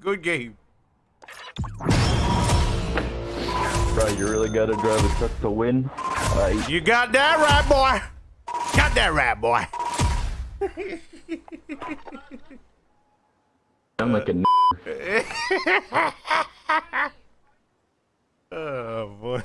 Good game. Bro, you really gotta drive a truck to win. You got that right, boy. Got that right, boy. I'm like a Oh boy.